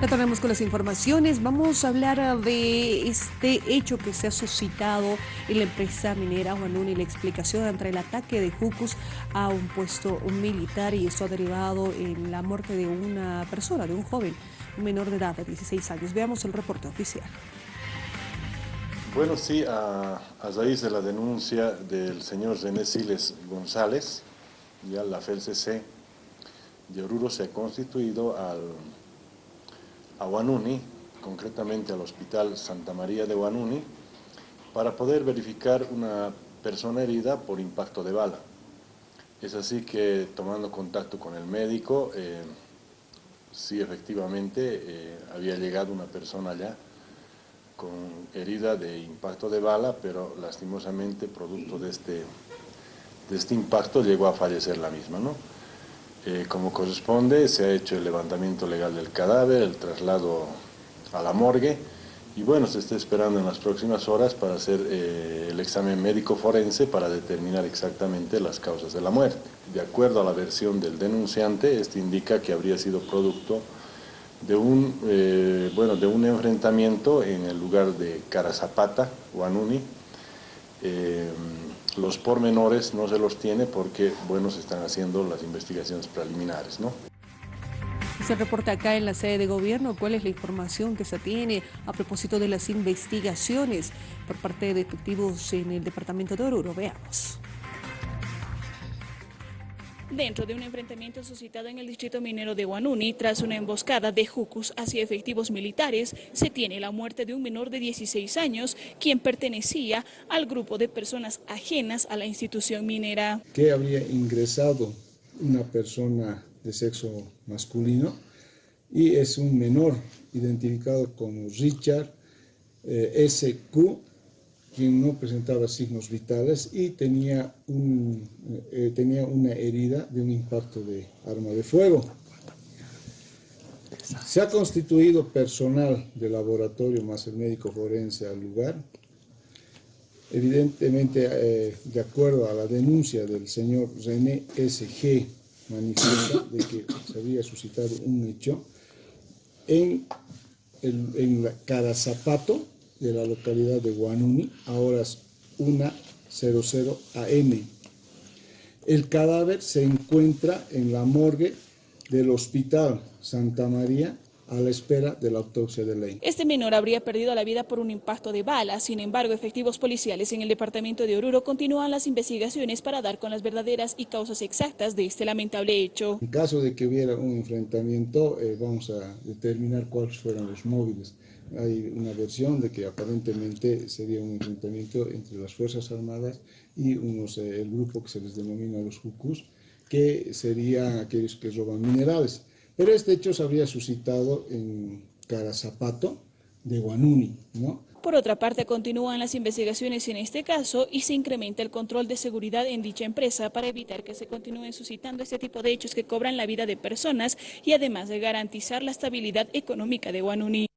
Retornamos con las informaciones. Vamos a hablar de este hecho que se ha suscitado en la empresa minera Juanuni, la explicación entre el ataque de Jucus a un puesto militar y esto ha derivado en la muerte de una persona, de un joven, un menor de edad de 16 años. Veamos el reporte oficial. Bueno, sí, a, raíz de la denuncia del señor René Siles González, ya la FELCC de Oruro se ha constituido al a Guanuni, concretamente al Hospital Santa María de Guanuni, para poder verificar una persona herida por impacto de bala. Es así que tomando contacto con el médico, eh, sí efectivamente eh, había llegado una persona allá con herida de impacto de bala, pero lastimosamente producto de este, de este impacto llegó a fallecer la misma. ¿no? Eh, como corresponde, se ha hecho el levantamiento legal del cadáver, el traslado a la morgue y bueno, se está esperando en las próximas horas para hacer eh, el examen médico forense para determinar exactamente las causas de la muerte. De acuerdo a la versión del denunciante, este indica que habría sido producto de un, eh, bueno, de un enfrentamiento en el lugar de Carazapata, Guanuni, los pormenores no se los tiene porque, bueno, se están haciendo las investigaciones preliminares, ¿no? Se reporta acá en la sede de gobierno cuál es la información que se tiene a propósito de las investigaciones por parte de detectivos en el departamento de Oruro. Veamos. Dentro de un enfrentamiento suscitado en el distrito minero de Guanuni tras una emboscada de Jucus hacia efectivos militares, se tiene la muerte de un menor de 16 años, quien pertenecía al grupo de personas ajenas a la institución minera. Que habría ingresado una persona de sexo masculino y es un menor identificado como Richard eh, S.Q., quien no presentaba signos vitales y tenía, un, eh, tenía una herida de un impacto de arma de fuego. Se ha constituido personal de laboratorio más el médico forense al lugar. Evidentemente, eh, de acuerdo a la denuncia del señor René S.G., manifiesta de que se había suscitado un hecho en, el, en la Carazapato, de la localidad de Guanuni a horas 1.00 am. El cadáver se encuentra en la morgue del Hospital Santa María a la espera de la autopsia de ley. Este menor habría perdido la vida por un impacto de bala, sin embargo, efectivos policiales en el departamento de Oruro continúan las investigaciones para dar con las verdaderas y causas exactas de este lamentable hecho. En caso de que hubiera un enfrentamiento, eh, vamos a determinar cuáles fueron los móviles. Hay una versión de que aparentemente sería un enfrentamiento entre las Fuerzas Armadas y unos, eh, el grupo que se les denomina los Jucus, que serían aquellos que roban minerales. Pero este hecho se habría suscitado en Carazapato de Guanuni, ¿no? Por otra parte, continúan las investigaciones en este caso y se incrementa el control de seguridad en dicha empresa para evitar que se continúen suscitando este tipo de hechos que cobran la vida de personas y además de garantizar la estabilidad económica de Guanuni.